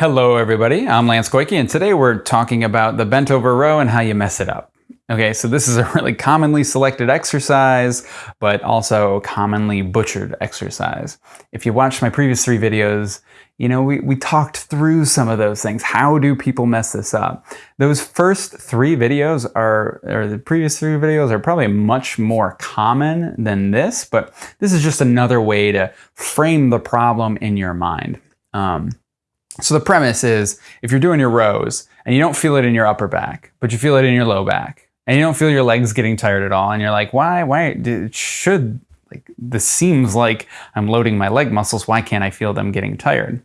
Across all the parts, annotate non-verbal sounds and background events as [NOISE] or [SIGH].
Hello everybody, I'm Lance Goyke and today we're talking about the bent over row and how you mess it up. Okay, so this is a really commonly selected exercise, but also commonly butchered exercise. If you watched my previous three videos, you know, we, we talked through some of those things. How do people mess this up? Those first three videos are, or the previous three videos are probably much more common than this, but this is just another way to frame the problem in your mind. Um, so the premise is if you're doing your rows and you don't feel it in your upper back, but you feel it in your low back, and you don't feel your legs getting tired at all, and you're like, why, why, should, like, this seems like I'm loading my leg muscles, why can't I feel them getting tired?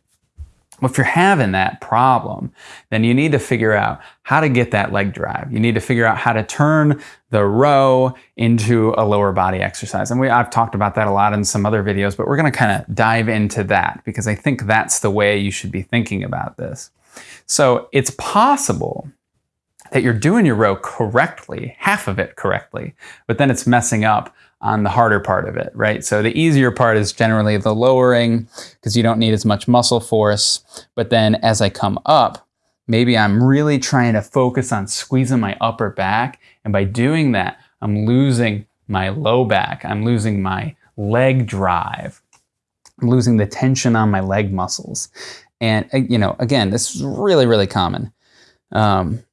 Well, if you're having that problem, then you need to figure out how to get that leg drive. You need to figure out how to turn the row into a lower body exercise. And we, I've talked about that a lot in some other videos, but we're going to kind of dive into that because I think that's the way you should be thinking about this. So it's possible that you're doing your row correctly, half of it correctly, but then it's messing up on the harder part of it, right? So the easier part is generally the lowering because you don't need as much muscle force. But then as I come up, maybe I'm really trying to focus on squeezing my upper back. And by doing that, I'm losing my low back. I'm losing my leg drive. I'm losing the tension on my leg muscles. And, uh, you know, again, this is really, really common. Um,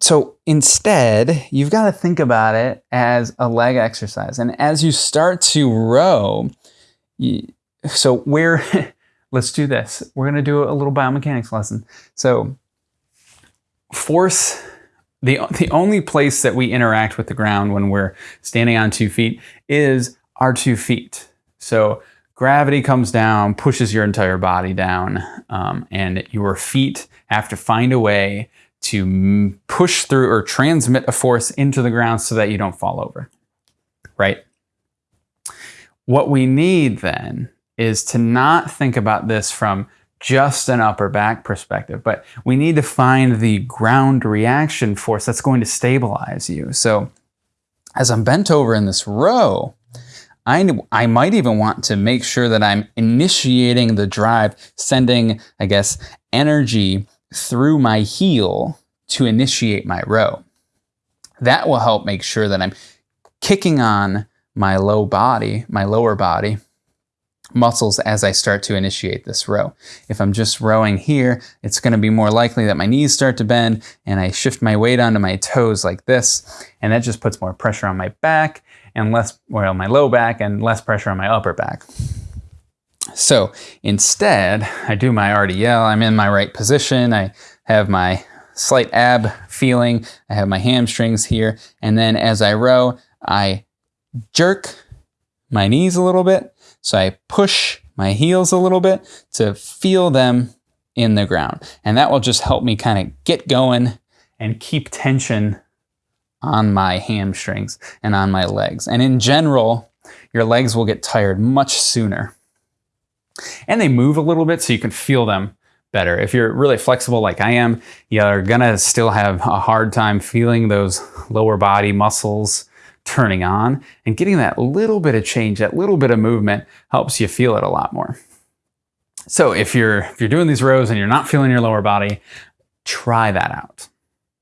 so instead, you've got to think about it as a leg exercise. And as you start to row, you, so where, [LAUGHS] let's do this. We're going to do a little biomechanics lesson. So force, the, the only place that we interact with the ground when we're standing on two feet is our two feet. So gravity comes down, pushes your entire body down, um, and your feet have to find a way to push through or transmit a force into the ground so that you don't fall over, right? What we need then is to not think about this from just an upper back perspective, but we need to find the ground reaction force that's going to stabilize you. So as I'm bent over in this row, I, I might even want to make sure that I'm initiating the drive, sending, I guess, energy through my heel to initiate my row. That will help make sure that I'm kicking on my low body, my lower body muscles as I start to initiate this row. If I'm just rowing here, it's going to be more likely that my knees start to bend and I shift my weight onto my toes like this, and that just puts more pressure on my back and less, well, my low back and less pressure on my upper back. So instead, I do my RDL, I'm in my right position, I have my slight ab feeling, I have my hamstrings here, and then as I row, I jerk my knees a little bit, so I push my heels a little bit to feel them in the ground. And that will just help me kind of get going and keep tension on my hamstrings and on my legs. And in general, your legs will get tired much sooner. And they move a little bit so you can feel them better. If you're really flexible like I am, you're gonna still have a hard time feeling those lower body muscles turning on and getting that little bit of change, that little bit of movement helps you feel it a lot more. So if you're, if you're doing these rows and you're not feeling your lower body, try that out.